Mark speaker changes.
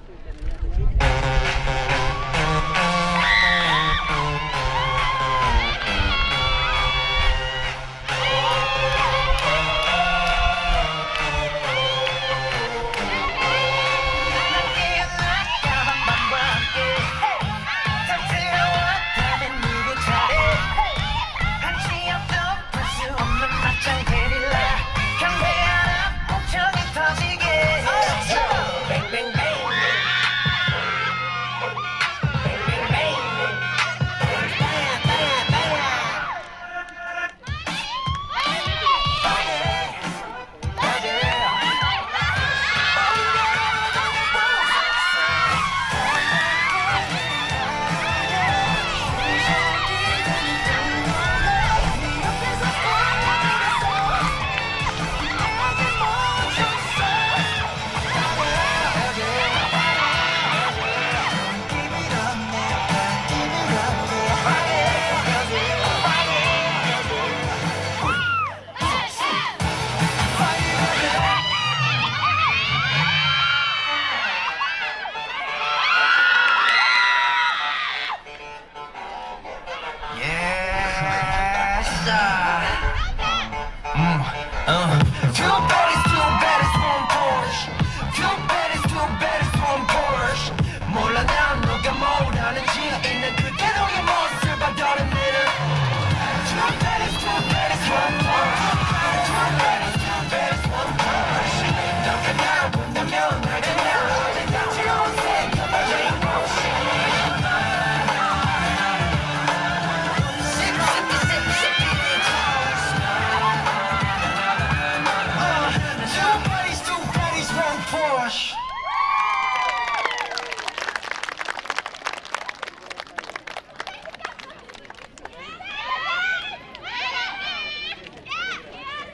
Speaker 1: Thank you.
Speaker 2: Monster!